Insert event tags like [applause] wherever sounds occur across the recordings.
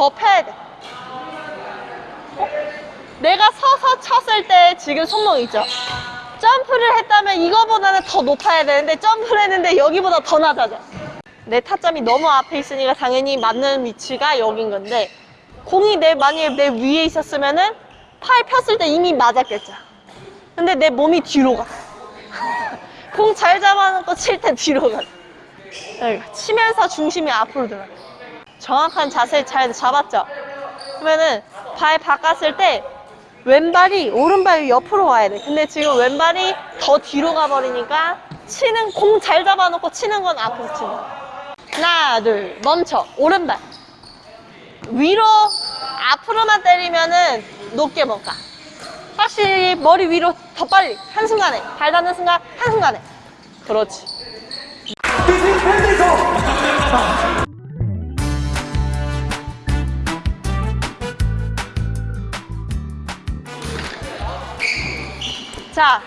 더 펴야 돼. 어? 내가 서서 쳤을 때 지금 손목 있죠? 점프를 했다면 이거보다는 더 높아야 되는데 점프를 했는데 여기보다 더 낮아져. 내 타점이 너무 앞에 있으니까 당연히 맞는 위치가 여긴 건데 공이 내 만약에 내 위에 있었으면 은 팔 폈을 때 이미 맞았겠죠. 근데 내 몸이 뒤로 가. [laughs] 공 잘 잡아놓고 칠 때 뒤로 가. 치면서 중심이 앞으로 들어가. 정확한 자세 잘 잡았죠? 그러면은 발 바꿨을 때 왼발이 오른발 옆으로 와야 돼. 근데 지금 왼발이 더 뒤로 가버리니까 치는 공 잘 잡아놓고 치는 건 앞으로 치는. 하나, 둘, 멈춰. 오른발. 위로 앞으로만 때리면은 높게 못 가. 확실히 머리 위로 더 빨리 한순간에 발 닿는 순간 한순간에 그렇지 자,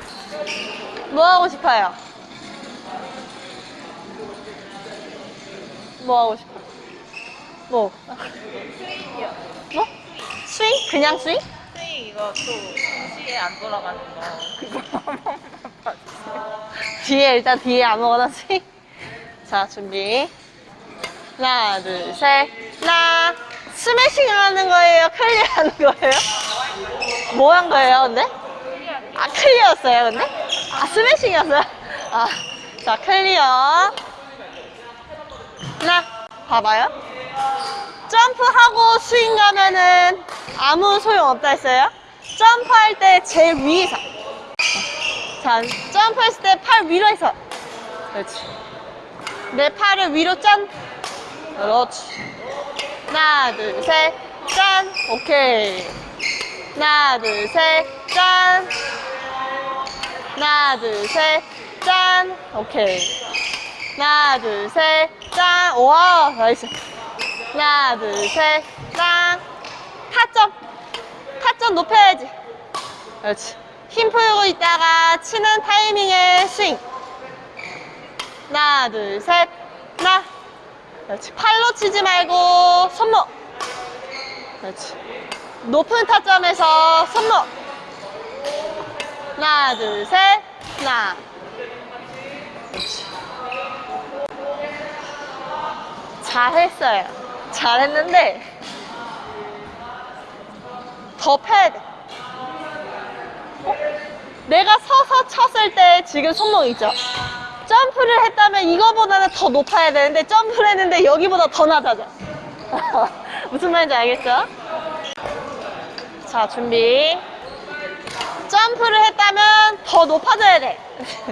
뭐 하고 싶어요? 뭐 하고 싶어? 뭐? 스윙이요. 뭐? 스윙? 그냥 스윙? 스윙 이거 또 동시에 안 돌아가는 거 그거 한 번만 봐주세요. 뒤에 일단 뒤에 아무거나 스윙. 자, 준비. 하나, 둘, 셋. 하나. 스매싱 하는 거예요? 클리어 하는 거예요? 뭐 한 거예요, 근데? 아, 클리어였어요, 근데? 아, 스매싱이었어요? 아, 자, 클리어. 하나, 봐봐요. 점프하고 스윙 가면은 아무 소용 없다 했어요. 점프할 때 제일 위에서. 자, 점프했을 때 팔 위로 해서. 그렇지. 내 팔을 위로 짠. 그렇지. 하나, 둘, 셋, 짠. 오케이. 하나, 둘, 셋, 짠. 하나, 둘, 셋, 짠. 오케이. 하나, 둘, 셋, 짠. 와, nice. 하나, 둘, 셋, 짠. 타점. 타점 높여야지. 그렇지. 힘 풀고 있다가 치는 타이밍에 스윙. 하나, 둘, 셋, 하나. 그렇지. 팔로 치지 말고 손목. 그렇지. 높은 타점에서 손목. 하나, 둘, 셋, 하나. 잘했어요. 잘했는데 더 펴야 돼. 어? 내가 서서 쳤을 때 지금 손목 있죠? 점프를 했다면 이거보다는 더 높아야 되는데 점프를 했는데 여기보다 더 낮아져. [laughs] 무슨 말인지 알겠죠? 자, 준비. 점프를 했다면 더 높아져야 돼.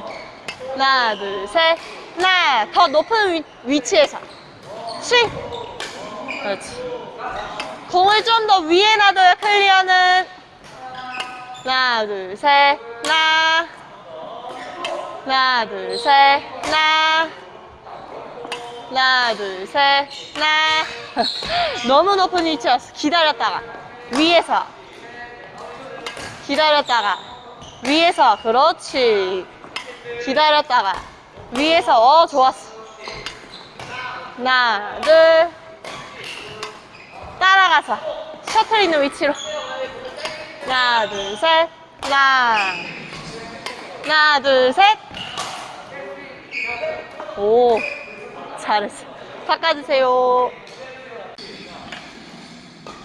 [laughs] 하나, 둘, 셋. 하나, 더 높은 위, 위치에서. 스윙. 그렇지. 공을 좀 더 위에 놔둬요, 클리어는. 하나, 둘, 셋. 하나. 하나, 둘, 셋. 하나. 하나, 둘, 셋. 하나. [laughs] 너무 높은 위치였어. 기다렸다가. 위에서. 기다렸다가. 위에서. 그렇지. 기다렸다가. 위에서. 어, 좋았어. 하나, 둘. 따라가서. 셔틀 있는 위치로. 하나, 둘, 셋. 하나. 하나, 둘, 셋. 오, 잘했어. 바꿔주세요.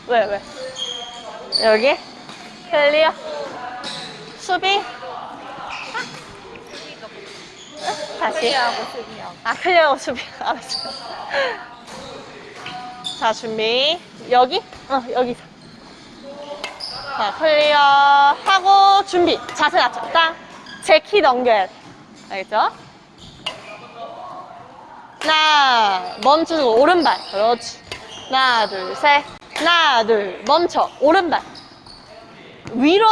왜, 왜? 여기? 클리어. 수비. 다시. 아, 클리어하고 수비. 알았어. 자, 준비. 여기? 어, 여기서. 자, 클리어 하고 준비. 자세 낮춰. 땅. 제키 넘겨야 돼. 알겠죠? 하나, 멈추고 오른발. 그렇지. 하나, 둘, 셋. 하나, 둘, 멈춰. 오른발. 위로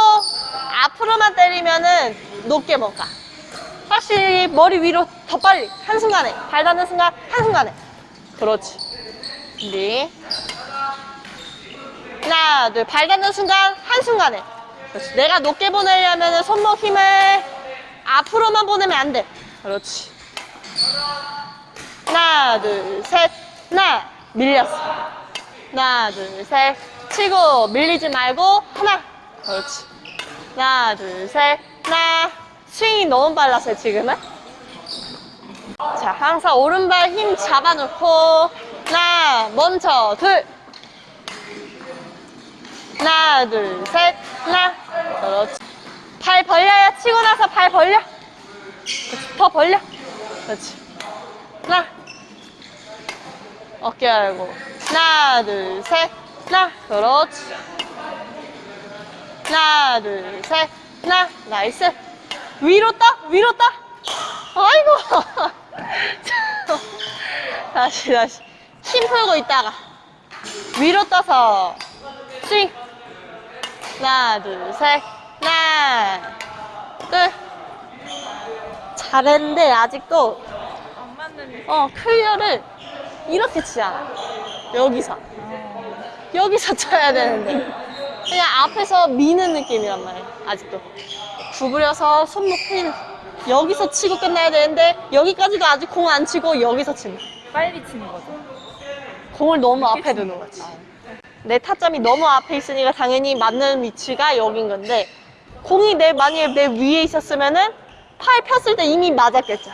앞으로만 때리면은 높게 못 가. 확실히 머리 위로 더 빨리. 한순간에. 발 닿는 순간 한순간에. 그렇지. 준비. 하나 둘발 닿는 순간 한순간에. 그렇지. 내가 높게 보내려면 손목 힘을 앞으로만 보내면 안 돼. 그렇지. 하나 둘셋. 하나 밀렸어. 하나, 둘, 셋. 치고 밀리지 말고 하나. 그렇지. 하나, 둘, 셋. 하나. 스윙이 너무 빨랐어요, 지금은. 자, 항상 오른발 힘 잡아놓고 하나, 먼저 둘. 하나, 둘, 셋. 하나. 그렇지. 발 벌려요. 치고 나서 발 벌려. 그렇지. 더 벌려. 그렇지. 하나. 어깨 알고. 하나, 둘, 셋. 하나. 그렇지. 하나, 둘, 셋. 하나. nice. 위로 따. 위로 따. 아이고. [laughs] 다시, 다시. 힘 풀고 있다가. 위로 떠서. 스윙. 하나, 둘, 셋. 하나. 둘. 잘했는데, 아직도 어, 클리어를 이렇게 치지 않아. 여기서. 여기서 쳐야 되는데. 그냥 앞에서 미는 느낌이란 말이야, 아직도. 구부려서 손목 핀. 여기서 치고 끝나야 되는데, 여기까지도 아직 공 안 치고 여기서 친다. 빨리 치는 거죠. 공을 너무 앞에 두는 거지. 내 타점이 너무 앞에 있으니까 당연히 맞는 위치가 여긴 건데, 공이 내, 만약에 내 위에 있었으면은, 팔 폈을 때 이미 맞았겠죠.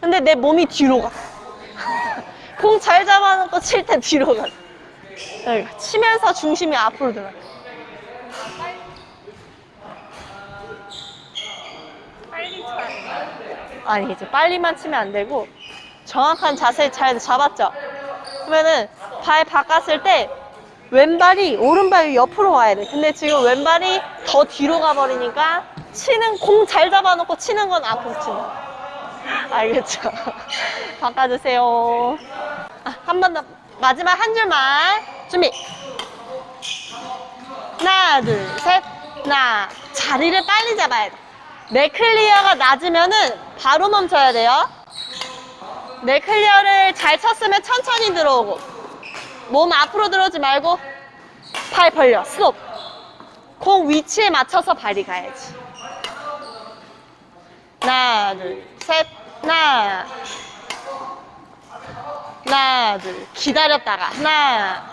근데 내 몸이 뒤로 가. [laughs] 공잘 잡아놓고 칠 때 뒤로 가. 그러니까 치면서 중심이 앞으로 들어. 빨리. 아니, 이제 빨리만 치면 안 되고, 정확한 자세 잘 잡았죠? 그러면은, 발 바꿨을 때, 왼발이 오른발 옆으로 와야 돼. 근데 지금 왼발이 더 뒤로 가버리니까, 치는, 공 잘 잡아놓고 치는 건 앞으로 치는 거. 알겠죠? [laughs] 바꿔주세요. 아, 한 번 더, 마지막 한 줄만. 준비. 하나, 둘, 셋. 하나. 자리를 빨리 잡아야 돼. 내 clear가 낮으면은 바로 멈춰야 돼요. 내 clear를 잘 쳤으면 천천히 들어오고 몸 앞으로 들어오지 말고 팔 벌려 스톱 공 위치에 맞춰서 발이 가야지 하나 둘셋 하나 하나 둘 기다렸다가 하나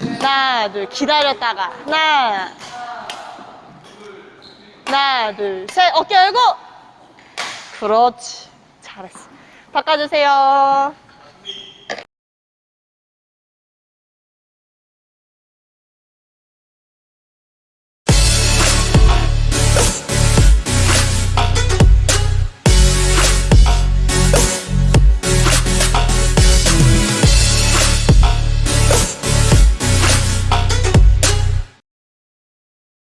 하나 둘 기다렸다가 하나 하나, 둘, 셋. 어깨 열고. 그렇지. 잘했어. 바꿔주세요.